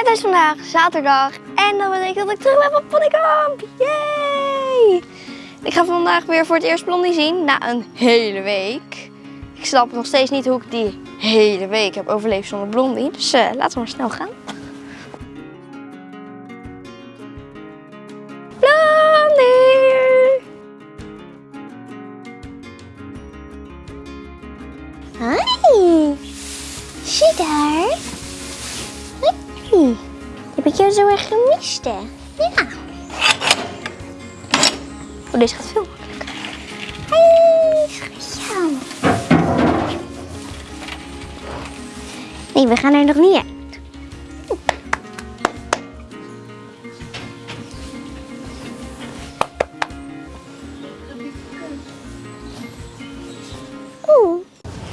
Het is vandaag zaterdag en dat betekent dat ik terug ben van Ponykamp. Yay! Ik ga vandaag weer voor het eerst Blondie zien na een hele week. Ik snap nog steeds niet hoe ik die hele week heb overleefd zonder Blondie. Dus uh, laten we maar snel gaan. Deze gaat veel makkelijker. Hoi, schatje. Nee, we gaan er nog niet uit. Oeh.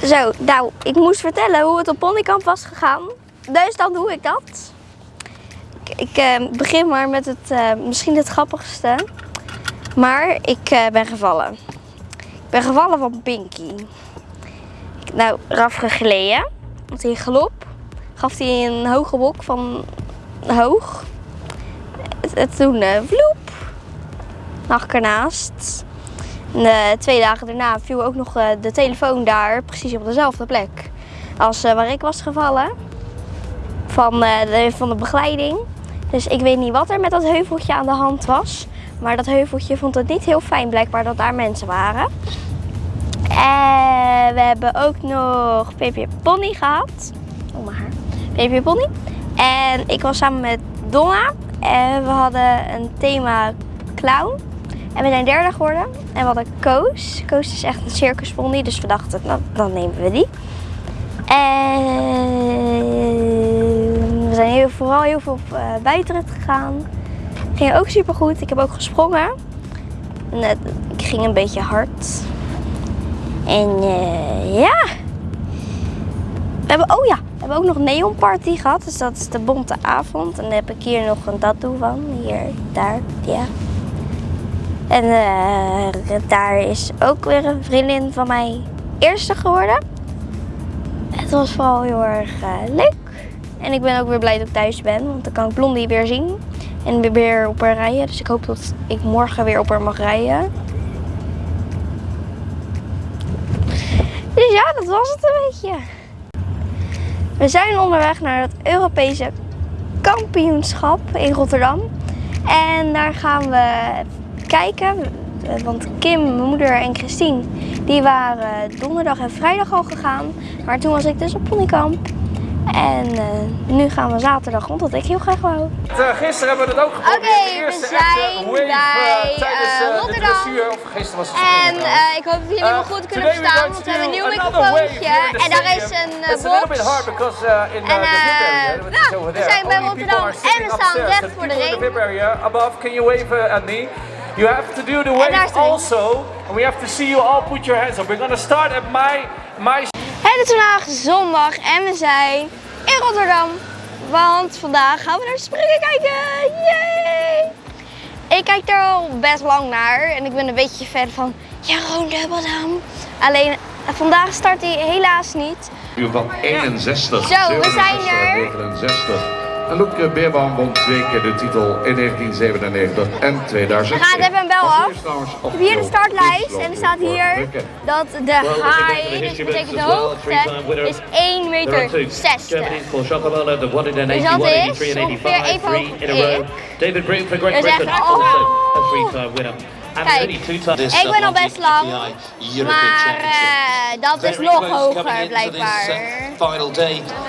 Zo, nou, ik moest vertellen hoe het op Ponykamp was gegaan. Dus dan doe ik dat. Ik, ik eh, begin maar met het eh, misschien het grappigste. Maar ik eh, ben gevallen. Ik ben gevallen van Pinky. Nou, eraf gegleden. Want hij galop gaf hij een hoge wok van hoog. En toen uh, vloep. Lag ik ernaast. En, uh, twee dagen daarna viel ook nog de telefoon daar, precies op dezelfde plek. Als waar ik was gevallen. Van, van de begeleiding. Dus ik weet niet wat er met dat heuveltje aan de hand was. Maar dat heuveltje vond het niet heel fijn blijkbaar dat daar mensen waren. En we hebben ook nog Pepe Pony gehad. Oh mijn haar. Pepe Pony. En ik was samen met Donna. En we hadden een thema clown. En we zijn derde geworden. En we hadden Koos. Koos is echt een circuspony. Dus we dachten, nou, dan nemen we die. En we zijn heel, vooral heel veel op uh, buitenrit gegaan. Ging ook super goed. Ik heb ook gesprongen. En, uh, ik ging een beetje hard. En uh, ja. We hebben, oh ja, we hebben ook nog Neon Party gehad. Dus dat is de bonte avond. En dan heb ik hier nog een tattoo van. Hier, daar, ja. En uh, daar is ook weer een vriendin van mij eerste geworden. Het was vooral heel erg leuk. En ik ben ook weer blij dat ik thuis ben. Want dan kan ik Blondie weer zien. En weer op haar rijden. Dus ik hoop dat ik morgen weer op haar mag rijden. Dus ja, dat was het een beetje. We zijn onderweg naar het Europese kampioenschap in Rotterdam. En daar gaan we kijken. Want Kim, mijn moeder en Christine, die waren donderdag en vrijdag al gegaan. Maar toen was ik dus op Ponykamp. En uh, nu gaan we zaterdag, omdat ik heel graag wou. Uh, gisteren hebben we het ook geprobeerd. Oké, okay, we zijn wave, bij uh, tijdens, Rotterdam. Of gisteren was het en ik hoop dat jullie me goed kunnen verstaan, want we hebben een nieuw microfoontje. En daar is een box. Because, in, en nou, we zijn bij Rotterdam en we staan recht voor de ring. Above, can you wave at me? You have to do the wave also, and we have to see you all put your hands up. We're gonna start at my my. Het is vandaag zondag en we zijn in Rotterdam. Want vandaag gaan we naar springen kijken. Yay! Ik kijk er al best lang naar en ik ben een beetje fan van Jeroen Dubbeldam. Alleen vandaag start hij helaas niet. Uur van 61. Zo, we zijn er. 69. En Loek Beerbaum won twee keer de titel in 1997 en 2000. We gaan even een bel af. Ik heb hier de startlijst en er staat hier dat de high, dus betekent de hoogte, is 1 meter 60. Dus dat is ongeveer even hoog ik. David Breen for Great echt, Britain, also a three-time winner. Kijk, ik ben al best lang, maar uh, dat is nog hoger blijkbaar.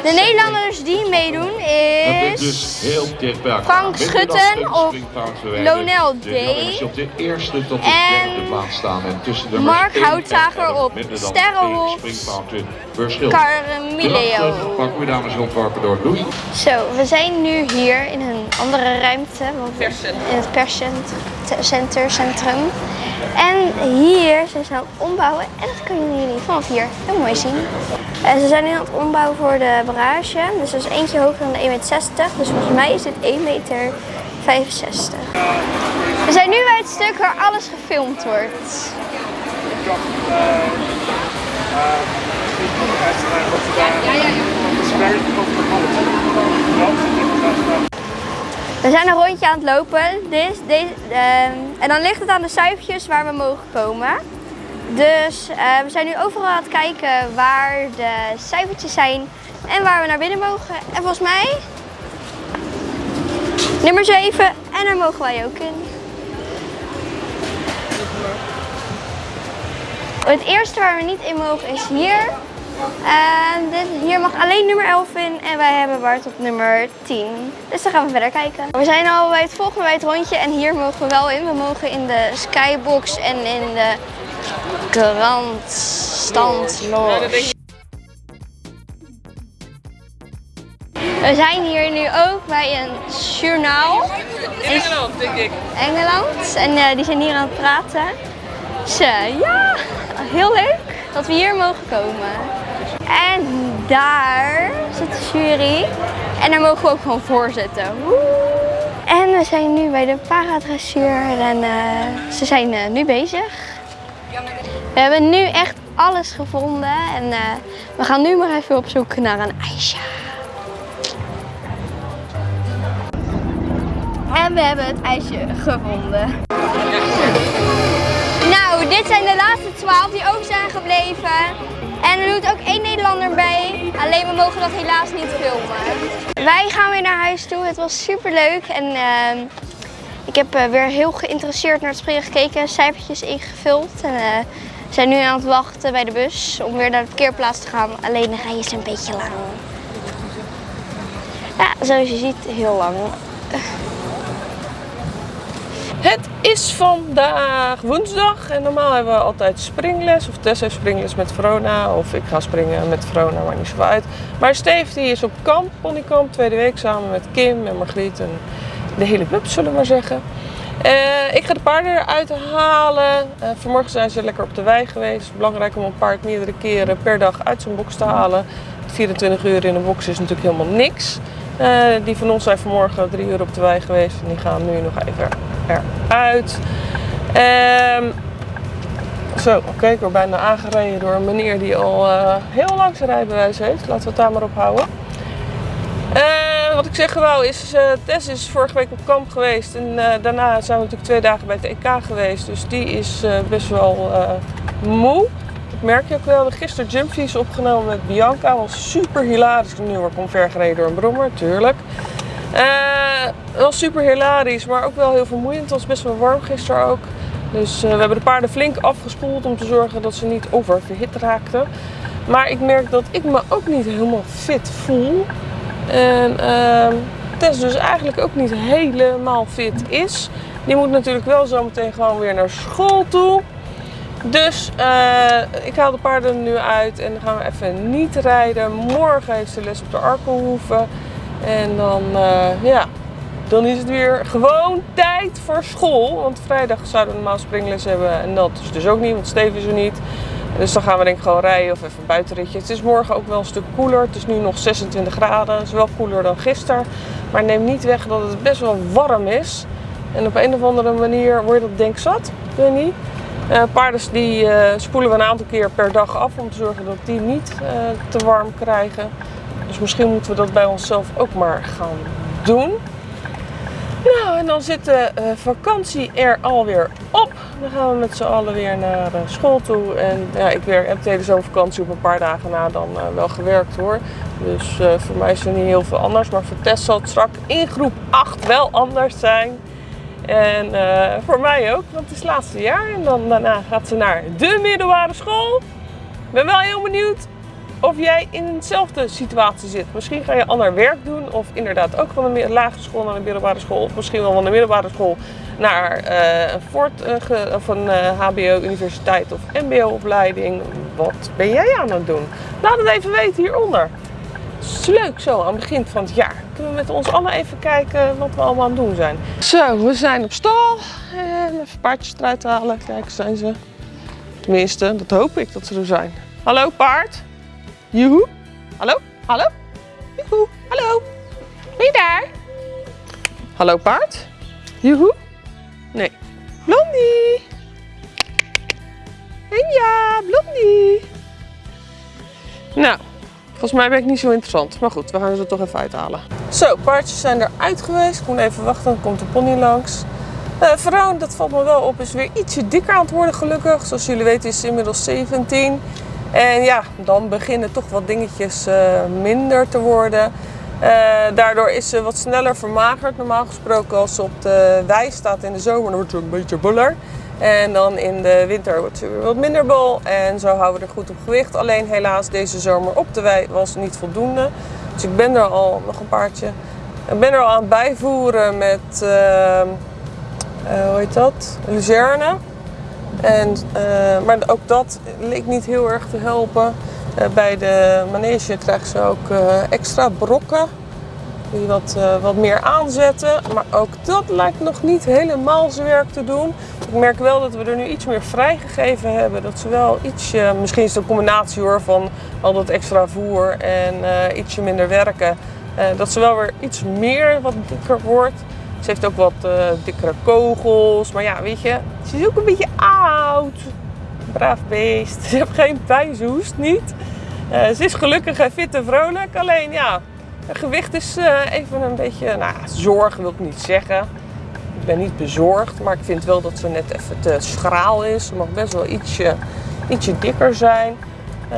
De Nederlanders die meedoen is Frank Schutten of Lonel D. En Mark Houtzager op Sterrenhof. Carmileo. Zo, we zijn nu hier in een andere ruimte, in het perscenter, centrum. En hier zijn ze aan het ombouwen en dat kunnen jullie vanaf hier heel mooi zien. En ze zijn nu aan het ombouwen voor de barrage. Dus dat is eentje hoger dan de 1,60 meter. Dus volgens mij is dit 1,65 meter. We zijn nu bij het stuk waar alles gefilmd wordt. It's very cosmopolitan. We zijn een rondje aan het lopen. Dit, deze, ehm, en dan ligt het aan de cijfertjes waar we mogen komen. Dus eh, we zijn nu overal aan het kijken waar de cijfertjes zijn en waar we naar binnen mogen. En volgens mij nummer 7 en daar mogen wij ook in. Het eerste waar we niet in mogen is hier. En dit, hier mag alleen nummer 11 in en wij hebben Bart op nummer 10. Dus dan gaan we verder kijken. We zijn al bij het volgende bij het rondje en hier mogen we wel in. We mogen in de skybox en in de grandstand We zijn hier nu ook bij een journaal. In Engeland, denk ik. Engeland. En uh, die zijn hier aan het praten. Dus uh, ja, heel leuk dat we hier mogen komen. En daar zit de jury. En daar mogen we ook gewoon voor zitten. En we zijn nu bij de paradressuur en uh, ze zijn nu bezig. We hebben nu echt alles gevonden en we gaan nu maar even op zoek naar een ijsje. En we hebben het ijsje gevonden. Nou, dit zijn de laatste 12 die ook zijn gebleven. En er doet ook één Nederlander bij. Alleen we mogen dat helaas niet filmen. Wij gaan weer naar huis toe. Het was super leuk. En uh, ik heb uh, weer heel geïnteresseerd naar het springen gekeken. Cijfertjes ingevuld. En we zijn nu aan het wachten bij de bus om weer naar de parkeerplaats te gaan. Alleen de rij is een beetje lang. Ja, zoals je ziet, heel lang. Het is vandaag woensdag en normaal hebben we altijd springles. Of Tess heeft springles met Verona of ik ga springen met Verona, maar niet zo uit. Maar Steve die is op kamp, ponykamp, tweede week samen met Kim en Margriet en de hele club zullen we maar zeggen. Uh, ik ga de paarden eruit halen. Uh, vanmorgen zijn ze lekker op de wei geweest. Belangrijk om een paard meerdere keren per dag uit zijn box te halen. 24 uur in een box is natuurlijk helemaal niks. Uh, die van ons zijn vanmorgen drie uur op de wei geweest en die gaan nu nog even eruit. Um, zo, okay, ik word bijna aangereden door een meneer die al uh, heel lang zijn rijbewijs heeft. Laten we het daar maar op houden. Uh, wat ik zeggen wou is, Tess is vorige week op kamp geweest en daarna zijn we natuurlijk twee dagen bij het EK geweest. Dus die is best wel moe. Dat merk je ook wel. We gisteren jumpvies opgenomen met Bianca. was super hilarisch. Nu word ik omvergereden door een brommer, tuurlijk. Uh, was super hilarisch, maar ook wel heel vermoeiend. Het was best wel warm gisteren ook. Dus uh, we hebben de paarden flink afgespoeld om te zorgen dat ze niet oververhit raakten. Maar ik merk dat ik me ook niet helemaal fit voel. En uh, Tess dus eigenlijk ook niet helemaal fit is. Die moet natuurlijk wel zometeen gewoon weer naar school toe. Dus uh, ik haal de paarden nu uit en dan gaan we even niet rijden. Morgen heeft ze les op de Arkelhoeven. En dan, uh, ja, dan is het weer gewoon tijd voor school. Want vrijdag zouden we normaal springles hebben en dat is dus ook niet, want Steven is er niet. Dus dan gaan we denk ik gewoon rijden of even een buitenritje. Het is morgen ook wel een stuk koeler. Het is nu nog 26 graden. Het is wel koeler dan gisteren. Maar neem niet weg dat het best wel warm is. En op een of andere manier word je dat denk zat. Ik weet niet. Uh, paarden die uh, spoelen we een aantal keer per dag af om te zorgen dat die niet uh, te warm krijgen. Dus misschien moeten we dat bij onszelf ook maar gaan doen. Nou, en dan zit de vakantie er alweer op. Dan gaan we met z'n allen weer naar school toe. En ja, ik werk, heb tijdens zo'n vakantie op een paar dagen na dan wel gewerkt hoor. Dus voor mij is er niet heel veel anders. Maar voor Tess zal het straks in groep 8 wel anders zijn. En voor mij ook, want het is het laatste jaar. En dan daarna gaat ze naar de middelbare school. Ik ben wel heel benieuwd of jij in dezelfde situatie zit. Misschien ga je ander werk doen of inderdaad ook van een lagere school naar een middelbare school. Of misschien wel van de middelbare school naar uh, een, voort, uh, HBO, universiteit of mbo-opleiding. Wat ben jij aan het doen? Laat het even weten hieronder. Het leuk zo aan het begin van het jaar. Kunnen we met ons allen even kijken wat we allemaal aan het doen zijn. Zo, we zijn op stal. En even paardjes eruit halen. Kijk, zijn ze. Tenminste, dat hoop ik dat ze er zijn. Hallo paard. Joehoe. Hallo? Hallo? Joehoe. Hallo? Ben je daar? Hallo paard? Joehoe. Nee. Blondie. En ja, Blondie. Nou, volgens mij ben ik niet zo interessant. Maar goed, we gaan ze er toch even uithalen. Zo, paardjes zijn eruit geweest. Ik moet even wachten, dan komt de pony langs. Uh. Uh, Veroon, dat valt me wel op, is weer ietsje dikker aan het worden gelukkig. Zoals jullie weten is ze inmiddels 17. En ja, dan beginnen toch wat dingetjes uh, minder te worden. Uh, daardoor is ze wat sneller vermagerd. Normaal gesproken als ze op de wei staat in de zomer, dan wordt ze een beetje buller. En dan in de winter wordt ze weer wat minder bol. En zo houden we er goed op gewicht. Alleen helaas deze zomer op de wei was niet voldoende. Dus ik ben er al, nog een paardje, ik ben er al aan bijvoeren met, uh, uh, hoe heet dat, luzerne. En, uh, maar ook dat leek niet heel erg te helpen. Bij de manege krijgt ze ook extra brokken die wat, wat meer aanzetten. Maar ook dat lijkt nog niet helemaal zijn werk te doen. Ik merk wel dat we er nu iets meer vrijgegeven hebben. Dat ze wel ietsje, misschien is het een combinatie hoor van al dat extra voer en ietsje minder werken. dat ze wel weer iets meer wat dikker wordt. Ze heeft ook wat uh, dikkere kogels. Maar ja, weet je, ze is ook een beetje oud. Braaf beest. Ze heeft geen pijnzoest, niet. Uh, ze is gelukkig en fit en vrolijk. Alleen ja, gewicht is uh, even een beetje, nou, zorg wil ik niet zeggen. Ik ben niet bezorgd, maar ik vind wel dat ze net even te schraal is. Ze mag best wel ietsje, ietsje dikker zijn. Uh,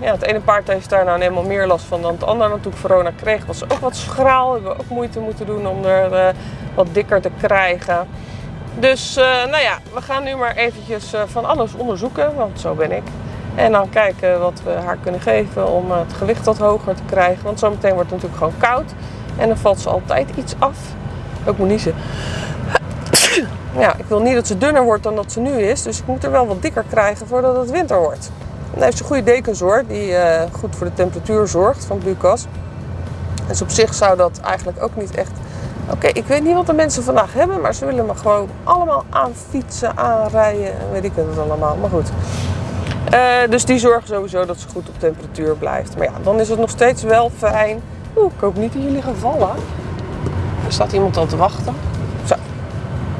ja, het ene paard heeft daar nou helemaal meer last van dan het andere. Want toen ik corona kreeg was ze ook wat schraal. Hebben we ook moeite moeten doen om er uh, wat dikker te krijgen. Dus uh, nou ja, we gaan nu maar eventjes van alles onderzoeken. Want zo ben ik. En dan kijken wat we haar kunnen geven om het gewicht wat hoger te krijgen. Want zometeen wordt het natuurlijk gewoon koud. En dan valt ze altijd iets af. Ik moet niezen. Ja, ik wil niet dat ze dunner wordt dan dat ze nu is. Dus ik moet er wel wat dikker krijgen voordat het winter wordt. Dan heeft ze goede dekens hoor, die uh, goed voor de temperatuur zorgt van Bucas. Dus op zich zou dat eigenlijk ook niet echt... Oké, ik weet niet wat de mensen vandaag hebben, maar ze willen me gewoon allemaal aanfietsen, aanrijden en weet ik het allemaal. Maar goed. Uh, dus die zorgen sowieso dat ze goed op temperatuur blijft. Maar ja, dan is het nog steeds wel fijn. Oeh, ik hoop niet dat jullie gaan vallen. Er staat iemand al te wachten. Zo,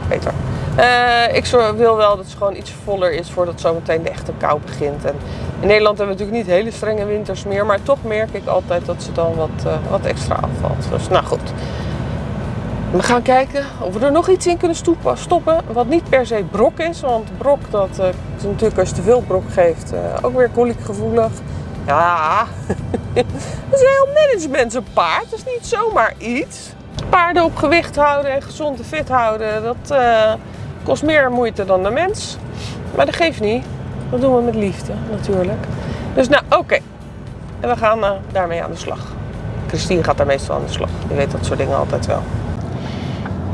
beter. Uh, ik wil wel dat het gewoon iets voller is voordat zometeen de echte kou begint. En in Nederland hebben we natuurlijk niet hele strenge winters meer, maar toch merk ik altijd dat ze dan wat, uh, wat extra afvalt. Dus nou goed. We gaan kijken of we er nog iets in kunnen stoppen, stoppen wat niet per se brok is. Want brok, dat natuurlijk als je te veel brok geeft, ook weer koliekgevoelig. Ja, dat is een heel management zo'n paard. Dat is niet zomaar iets. Paarden op gewicht houden en gezond en fit houden, dat Kost meer moeite dan de mens. Maar dat geeft niet. Dat doen we met liefde natuurlijk. Dus nou, oké. En we gaan uh, daarmee aan de slag. Christine gaat daar meestal aan de slag. Je weet dat soort dingen altijd wel.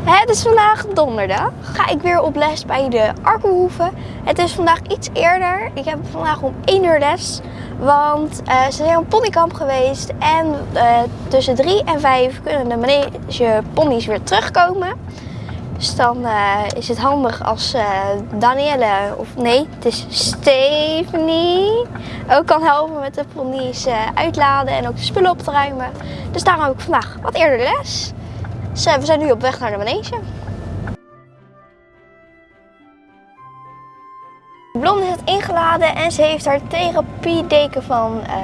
Het is vandaag donderdag. Ga ik weer op les bij de Arkelhoeven. Het is vandaag iets eerder. Ik heb vandaag om 1 uur les. Want uh, ze zijn op ponykamp geweest. En uh, tussen 3 en 5 kunnen de manege ponies weer terugkomen. Dus dan uh, is het handig als Danielle, of nee, het is Stephanie, ook kan helpen met de ponies uitladen en ook de spullen op te ruimen. Dus daarom heb ik vandaag wat eerder les. We zijn nu op weg naar de manege. Blonde is ingeladen en ze heeft haar therapiedeken van uh,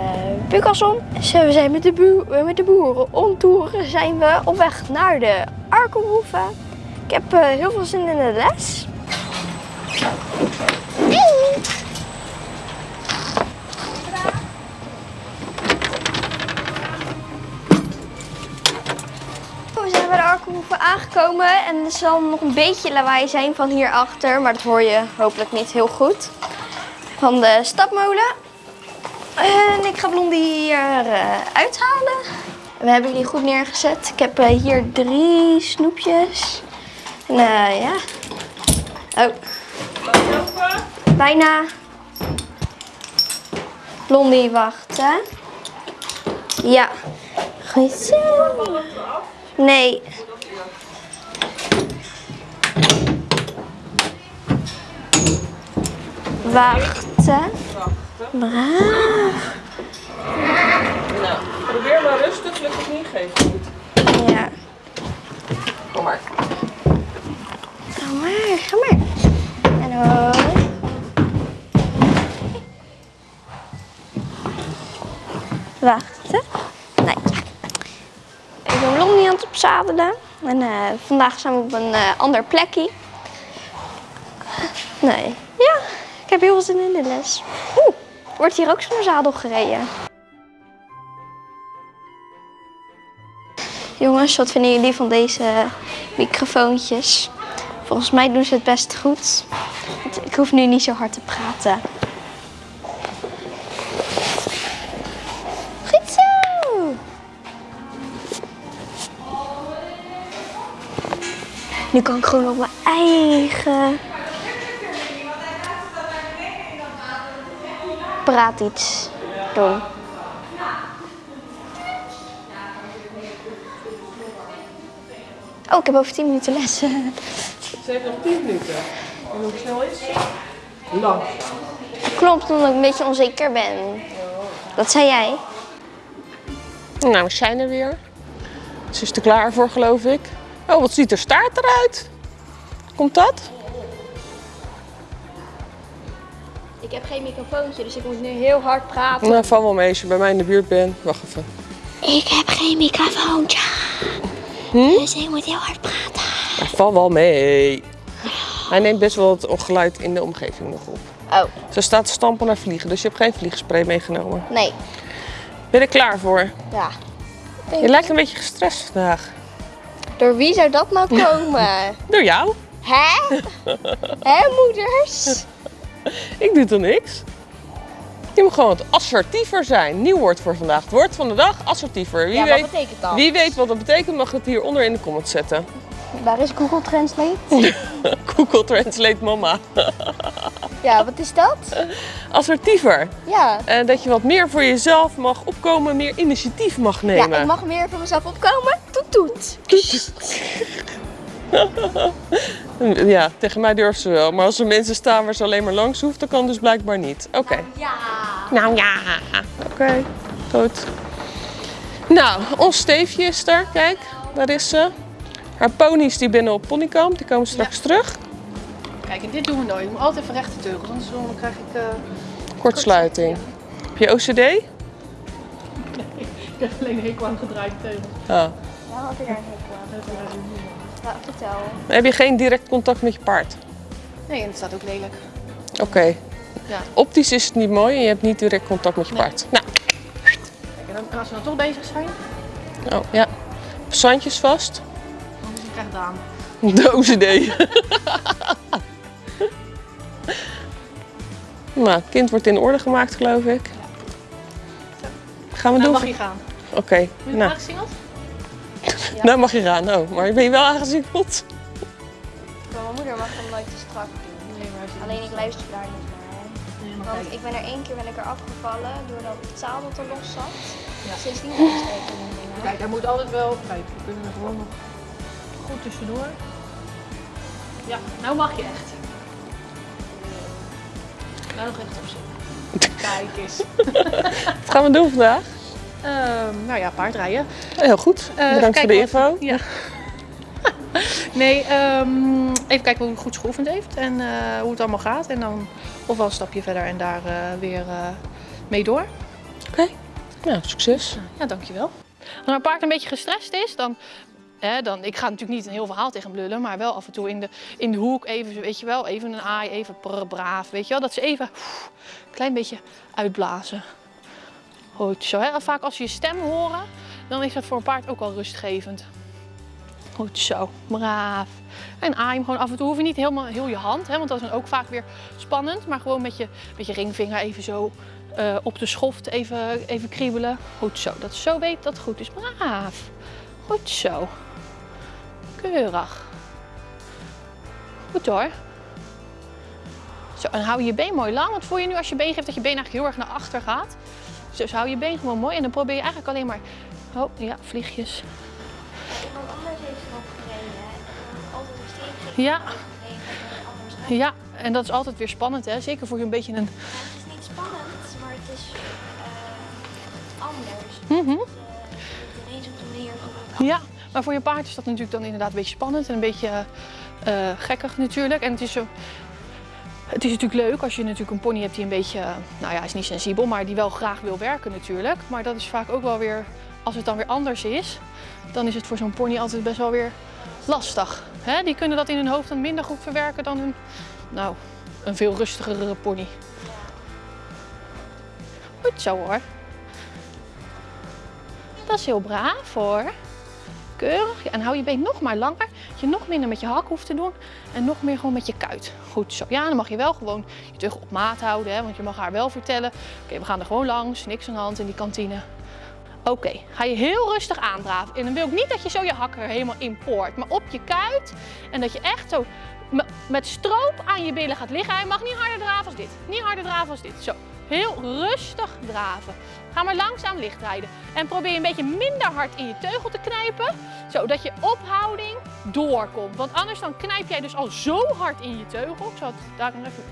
Bucason. Dus we zijn met de, met de boeren om toeren zijn we op weg naar de Arkelhoeven. Ik heb uh, heel veel zin in de les. Hey. We zijn bij de Arkenhoeven aangekomen en er zal nog een beetje lawaai zijn van hierachter, maar dat hoor je hopelijk niet heel goed. Van de stapmolen. En ik ga Blondie hier uh, uithalen. We hebben jullie goed neergezet. Ik heb uh, hier drie snoepjes. Nou ja. Oh. Bijna. Blondie, wachten. Ja. Goed zo. Nee. Wachten. Braaf. Nou, probeer maar rustig, lukt het niet, geef het niet. Ja. Kom maar. Ga maar, ga maar. En hoor. Wachten. Nee. Ik ben afzadelen. En eh, vandaag zijn we op een eh, ander plekje. Nee, ja, ik heb heel veel zin in de les. Oeh, wordt hier ook zo'n zadel gereden? Jongens, wat vinden jullie van deze microfoontjes? Volgens mij doen ze het best goed. Ik hoef nu niet zo hard te praten. Nu kan ik gewoon op mijn eigen praat iets doen. Oh, ik heb over 10 minuten les. Ze heeft nog 10 minuten. En hoe snel is ze? Lang. Klopt, omdat ik een beetje onzeker ben. Dat zei jij. Nou, we zijn er weer. Ze is er klaar voor, geloof ik. Oh, wat ziet er staart eruit? Komt dat? Ik heb geen microfoontje, dus ik moet nu heel hard praten. Nou, val wel mee als je bij mij in de buurt bent. Wacht even. Ik heb geen microfoontje. Dus ik moet heel hard praten. Ja, val wel mee. Hij neemt best wel het geluid in de omgeving nog op. Oh, Ze staat te stampen naar vliegen, dus je hebt geen vliegspray meegenomen. nee. Ben je er klaar voor? Ja. Je lijkt een beetje gestrest vandaag. Door wie zou dat nou komen? Door jou? Hè? Hè, moeders? Ik doe toch niks? Je moet gewoon wat assertiever zijn. Nieuw woord voor vandaag. Het woord van de dag, assertiever. Wie, Ja, wat weet, betekent dat? wie weet wat dat betekent, mag het hieronder in de comments zetten. Waar is Google Translate? Google Translate mama. Ja, wat is dat? Assertiever. Ja. En dat je wat meer voor jezelf mag opkomen, meer initiatief mag Ja, nemen. ik mag meer voor mezelf opkomen. Toet toet. Ja, tegen mij durft ze wel. Maar als er mensen staan waar ze alleen maar langs hoeft, dan kan dus blijkbaar niet. Oké. Ja. Nou ja. Oké, goed. Nou, ons Steefje is er. Kijk, daar is ze. Haar ponies die binnen op ponykamp, die komen straks terug. Kijk, en dit doen we nooit. Je moet altijd even rechte teugels, anders dan krijg ik... eh, Kortsluiting. Heb je OCD? Ik heb alleen een hekel aan gedraaide teugels. Ah. Ja, had ik daar een hekel aan. Nou, vertel. Heb je geen direct contact met je paard? Nee, en het staat ook lelijk. Oké. Ja. Optisch is het niet mooi en je hebt niet direct contact met je paard. Nou, Kijk, en, dan, en als we dan toch bezig zijn, oh, ja. Zandjes vast. dan is het krijg het aan. De OCD. nou, het kind wordt in orde gemaakt, geloof ik. Gaan we Nou doen? mag je gaan. Oké, Ben je nou, nou mag je gaan. Oh, maar ben je wel aangezingeld? Mijn moeder mag hem nooit te strak doen. Nee, maar Alleen ik luister daar niet naar. Nee, maar Want ik ben er één keer ben ik er afgevallen doordat het zadel te los zat. Ja. Sindsdien luister ik er niet meer. Kijk, daar moet altijd wel... Kijk, we kunnen er gewoon nog goed tussendoor. Ja, nou mag je echt. Nou nog echt op zitten. Kijk eens. Wat gaan we doen vandaag? Ehm, nou ja, paardrijden. Heel goed. Eh, Bedankt voor de info. Ja. nee, ehm, even kijken hoe het goed geoefend heeft en eh, hoe het allemaal gaat. En dan of wel een stapje verder en daar eh, weer mee door. Oké. Nou, succes. Ja, dankjewel. Als mijn paard een beetje gestrest is, dan, hè, dan... Ik ga natuurlijk niet een heel verhaal tegen hem lullen, maar wel af en toe in de, in de hoek even, weet je wel, even een aai, even prr, braaf, weet je wel. Dat ze even een klein beetje uitblazen. Goed zo. Vaak als ze je stem horen, dan is dat voor een paard ook al rustgevend. Goed zo, braaf. En aai hem gewoon af en toe. Hoef je niet helemaal heel je hand, hè, want dat is dan ook vaak weer spannend. Maar gewoon met je, met je ringvinger even zo eh, op de schoft even, even kriebelen. Goed zo, dat zo weet dat goed is. Braaf. Goed zo. Keurig. Goed hoor. Zo, en hou je been mooi lang. Want voel je nu als je been geeft dat je been eigenlijk heel erg naar achter gaat. Dus hou je been gewoon mooi. En dan probeer je eigenlijk alleen maar... Oh, ja, vliegjes. Iemand anders heeft erop gereden. hè. En Altijd steentje. Ja. Ja, en dat is altijd weer spannend, hè? Zeker voor je een beetje een... Ja, het is niet spannend, maar het is eh, anders. Mhm. Dus, eh, ineens op de Ja, maar voor je paard is dat natuurlijk dan inderdaad een beetje spannend en een beetje eh, eh, gekkig natuurlijk. En het is, zo, het is natuurlijk leuk als je natuurlijk een pony hebt die een beetje, eh, nou ja, is niet sensibel, maar die wel graag wil werken natuurlijk. Maar dat is vaak ook wel weer als het dan weer anders is, dan is het voor zo'n pony altijd best wel weer lastig. Die kunnen dat in hun hoofd dan minder goed verwerken dan een, nou, een veel rustigere pony. Goed zo hoor. Dat is heel braaf hoor. En hou je been nog maar langer. Dat je nog minder met je hak hoeft te doen. En nog meer gewoon met je kuit. Goed zo. Ja, dan mag je wel gewoon je teugel op maat houden. Hè, want je mag haar wel vertellen. Oké, we gaan er gewoon langs. Niks aan de hand in die kantine. Oké, ga je heel rustig aandraven. En dan wil ik niet dat je zo je hak er helemaal in poort. Maar op je kuit. En dat je echt zo met stroop aan je billen gaat liggen. Hij mag niet harder draven als dit. Niet harder draven als dit. Zo. Heel rustig draven. Ga maar langzaam licht rijden. En probeer een beetje minder hard in je teugel te knijpen. Zodat je ophouding doorkomt. Want anders dan knijp jij dus al zo hard in je teugel. Ik zal het daar even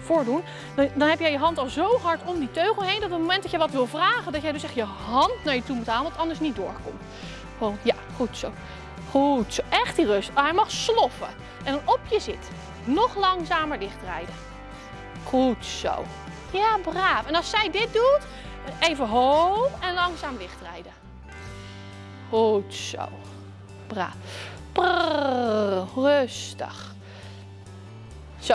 voordoen. Dan, dan heb jij je hand al zo hard om die teugel heen. Dat op het moment dat je wat wil vragen. Dat jij dus echt je hand naar je toe moet halen. Want anders niet doorkomt. Gewoon, ja, goed zo. Goed zo. Echt die rust. hij mag sloffen. En dan op je zit. Nog langzamer dichtrijden. Goed zo. Ja, braaf. En als zij dit doet, even hoog en langzaam lichtrijden. Goed zo. Braaf. Prrr, rustig. Zo,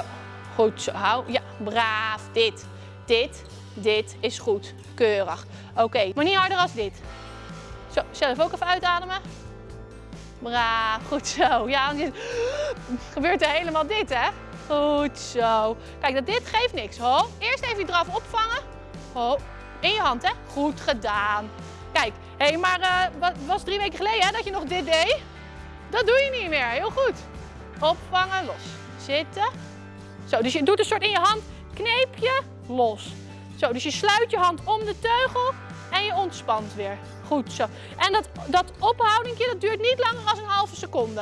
goed zo. Hou. Ja, braaf. Dit, dit, dit is goed. Keurig. Oké, maar niet harder als dit. Zo, zelf ook even uitademen. Braaf, goed zo. Ja, gebeurt er helemaal dit, hè? Goed zo. Kijk, dat dit geeft niks. Ho. Eerst even je draf opvangen. Ho. In je hand, hè? Goed gedaan. Kijk, hé, hey, maar het was drie weken geleden hè, dat je nog dit deed. Dat doe je niet meer. Heel goed. Opvangen, los. Zitten. Zo, dus je doet een soort in je hand. Kneep je, los. Zo, dus je sluit je hand om de teugel en je ontspant weer. Goed zo. En dat, dat ophoudingje, dat duurt niet langer dan een halve seconde.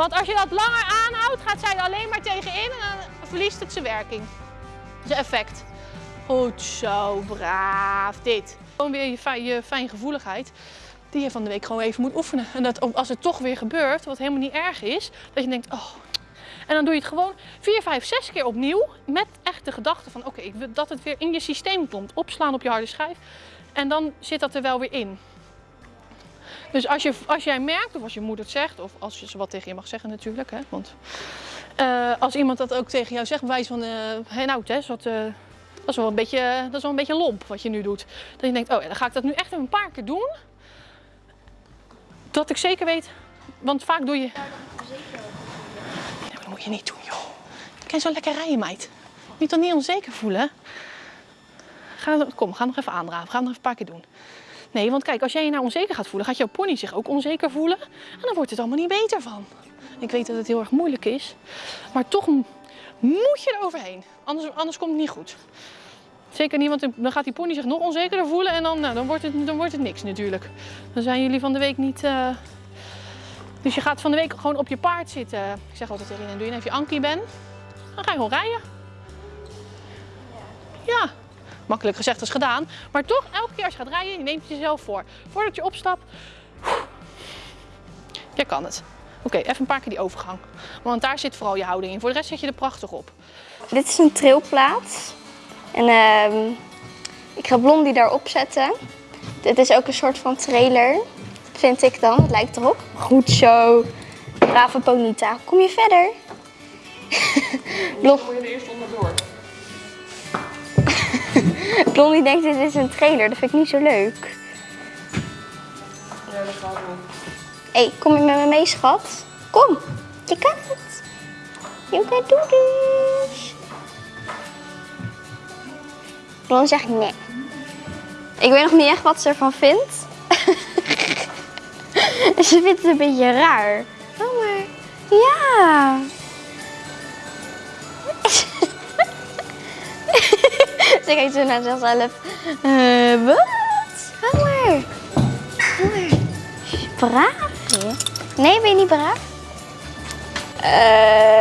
Want als je dat langer aanhoudt, gaat zij er alleen maar tegenin en dan verliest het zijn werking. Zijn effect. Goed zo, braaf. Dit. Gewoon weer je, fijn, je fijngevoeligheid die je van de week gewoon even moet oefenen. En dat als het toch weer gebeurt, wat helemaal niet erg is, dat je denkt, oh. En dan doe je het gewoon 4, 5, 6 keer opnieuw met echt de gedachte van, oké, dat het weer in je systeem komt. Opslaan op je harde schijf. En dan zit dat er wel weer in. Dus als, je, als jij merkt, of als je moeder het zegt, of als je ze wat tegen je mag zeggen natuurlijk, hè, want uh, als iemand dat ook tegen jou zegt, wijs van, uh, hey, nou wat, uh, dat, is wel een beetje, dat is wel een beetje lomp wat je nu doet. Dat je denkt, oh ja, dan ga ik dat nu echt een paar keer doen. Dat ik zeker weet, want vaak doe je... Nee, dat moet je niet doen, joh. Kan zo lekker rijden, meid. Moet dan niet onzeker voelen. Ga, kom, ga nog even aandraven. Ga nog even een paar keer doen. Nee, want kijk, als jij je nou onzeker gaat voelen, gaat jouw pony zich ook onzeker voelen. En dan wordt het allemaal niet beter van. Ik weet dat het heel erg moeilijk is. Maar toch moet je er overheen. Anders, anders komt het niet goed. Zeker niet, want dan gaat die pony zich nog onzekerder voelen en dan, nou, dan, wordt, het, dan wordt het niks natuurlijk. Dan zijn jullie van de week niet... Uh... Dus je gaat van de week gewoon op je paard zitten. Ik zeg altijd je, doe je even je ankie ben. Dan ga je gewoon rijden. Ja, Makkelijk gezegd als gedaan. Maar toch, elke keer als je gaat rijden, je neemt jezelf voor. Voordat je opstapt, je kan het. Oké, even een paar keer die overgang. Want daar zit vooral je houding in. Voor de rest zet je er prachtig op. Dit is een trailplaats. En uh, ik ga Blondie daarop zetten. Dit is ook een soort van trailer. Vind ik dan. Het lijkt erop. Goed zo. Brave Ponita. Kom je verder? Blond... Kom je er eerst onderdoor? Blondie denkt dit is een trailer, dat vind ik niet zo leuk. Ja, dat gaat wel. Hé, hey, kom je met me mee, schat? Kom, je kan het. Je kan doen dus. Blondie zegt nee. Ik weet nog niet echt wat ze ervan vindt. ze vindt het een beetje raar. Oh, maar ja. Ze kijkt zo naar zichzelf. Uh, wat? Hou maar. Hou maar. Braaf, hè? Nee, ben je niet braaf? Uh,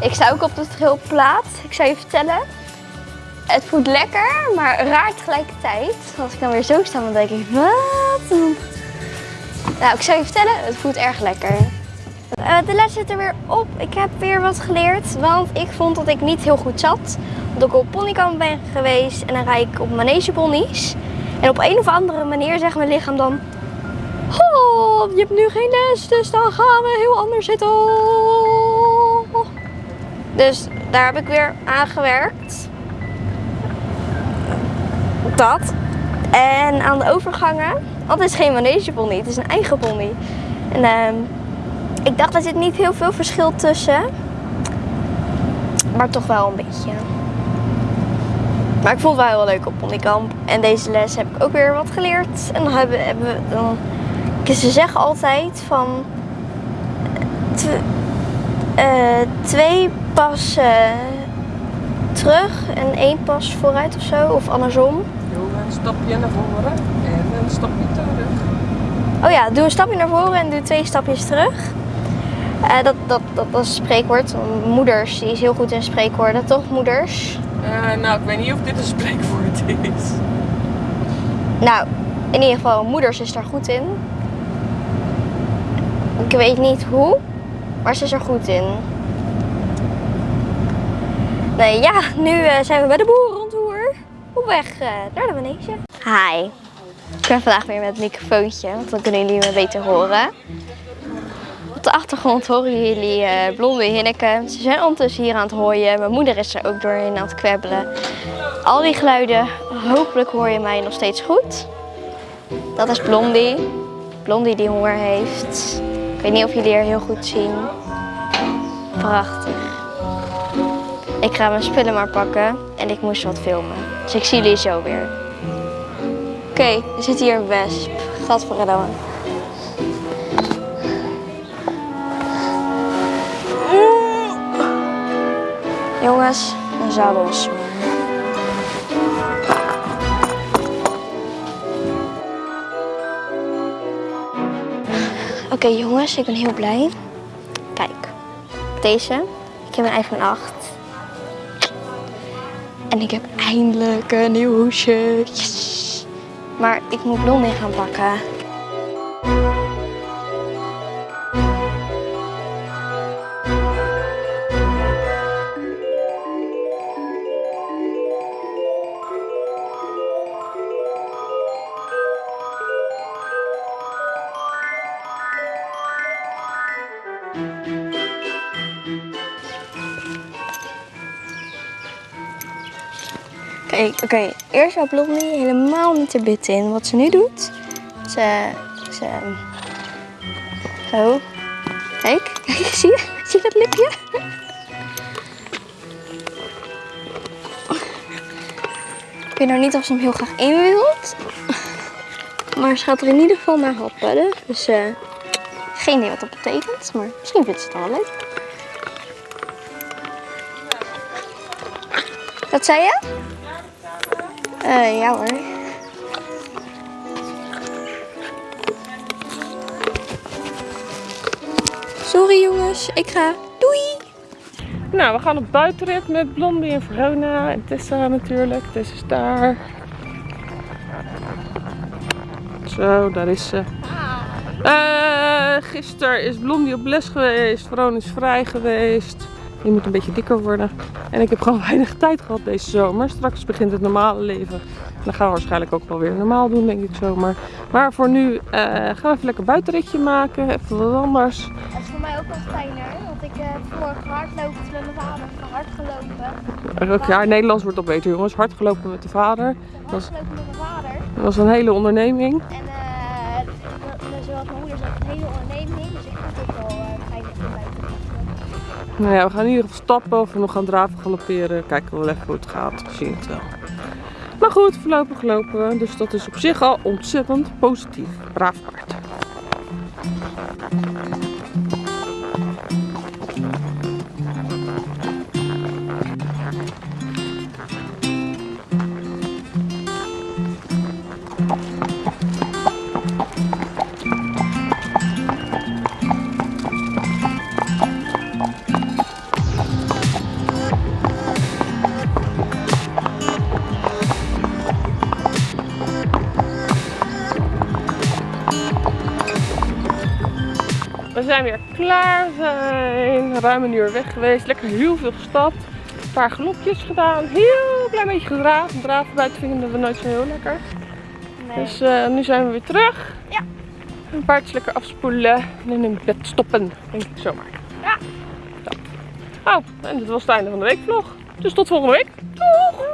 ik sta ook op de trilplaat. Ik zou je vertellen. Het voelt lekker, maar raar tegelijkertijd. Als ik dan weer zo sta, dan denk ik, wat? Nou, ik zou je vertellen, het voelt erg lekker. Uh, de les zit er weer op. Ik heb weer wat geleerd, want ik vond dat ik niet heel goed zat. Dat ik op ponykamp ben geweest en dan rijd ik op manegeponies. En op een of andere manier zegt mijn lichaam dan... Oh, je hebt nu geen les, dus dan gaan we heel anders zitten. Dus daar heb ik weer aan gewerkt. Dat. En aan de overgangen, het is geen manegepony, het is een eigen pony. En ehm, ik dacht, er zit niet heel veel verschil tussen. Maar toch wel een beetje. Maar ik vond het wel heel leuk op ponykamp. En deze les heb ik ook weer wat geleerd. En dan hebben, hebben we dan... Ze zeggen altijd van... tw- eh, twee passen terug en één pas vooruit of zo. Of andersom. Doe een stapje naar voren en een stapje terug. Oh ja, doe een stapje naar voren en doe twee stapjes terug. Eh, dat, dat, dat, dat is een spreekwoord. Moeders, die is heel goed in spreekwoorden, toch moeders? Eh, nou, ik weet niet of dit een spreekwoord is. Nou, in ieder geval, moeders is daar goed in. Ik weet niet hoe, maar ze is er goed in. Nee, ja, nu eh, zijn we bij de boerenrondtour. Op weg naar de manege. Hi. Ik ben vandaag weer met het microfoontje, want dan kunnen jullie me beter horen. Op de achtergrond horen jullie eh Blonde Hinneke. Ze zijn ondertussen hier aan het hooien. Mijn moeder is er ook doorheen aan het kwebbelen. Al die geluiden, hopelijk hoor je mij nog steeds goed. Dat is Blondie. Blondie die honger heeft. Ik weet niet of jullie haar heel goed zien. Prachtig. Ik ga mijn spullen maar pakken en ik moest wat filmen. Dus ik zie jullie zo weer. Oké, er zit hier een wesp. Gadverdamme. Jongens, een zadels. Oké jongens, ik ben heel blij. Kijk, deze. Ik heb een iPhone 8. En ik heb eindelijk een nieuw hoesje. Yes. Maar ik moet Blondie gaan pakken. Oké. Eerst zou Blondie helemaal niet te bit in. Wat ze nu doet, ze... ze zo. Kijk, kijk, zie je? Zie je dat lipje? Ik weet nou niet of ze hem heel graag in wilt. Maar ze gaat er in ieder geval naar happen. Dus eh, geen idee wat dat betekent. Maar misschien vindt ze het wel leuk. Wat zei je? Eh, ja hoor. Sorry jongens, ik ga. Doei! Nou, we gaan op buitenrit met Blondie en Verona en Tessa natuurlijk. Tessa is daar. Zo, daar is ze. Eh gisteren is Blondie op les geweest. Verona is vrij geweest. Die moet een beetje dikker worden. En ik heb gewoon weinig tijd gehad deze zomer. Straks begint het normale leven. Dan gaan we waarschijnlijk ook wel weer normaal doen, denk ik zomaar. Maar voor nu eh, gaan we even lekker buitenritje maken. Even wat anders. Dat is voor mij ook wel fijner, want ik heb vorige hardlopen met mijn vader hard gelopen. Ook, ja, Nederlands wordt al beter, jongens. Hard gelopen met de vader. Dat was, gelopen met mijn vader. dat was een hele onderneming. En eh, zoals mijn moeder zegt, een hele onderneming. Nou ja, we gaan in ieder geval stappen of we nog gaan draven, galopperen. Kijken we wel even hoe het gaat. We zien het wel. Maar goed, voorlopig lopen we. Dus dat is op zich al ontzettend positief. Braaf paard. Zijn weer klaar. We zijn ruim een uur weg geweest. Lekker heel veel gestapt. Een paar galopjes gedaan. Heel klein beetje gedraafd. Draven buiten vinden we nooit zo heel lekker. Nee. Dus eh, nu zijn we weer terug. Ja. Een paardjes lekker afspoelen en in een bed stoppen, denk ik zomaar. Ja. Zo. Oh, en dit was het einde van de weekvlog. Dus tot volgende week. Doeg!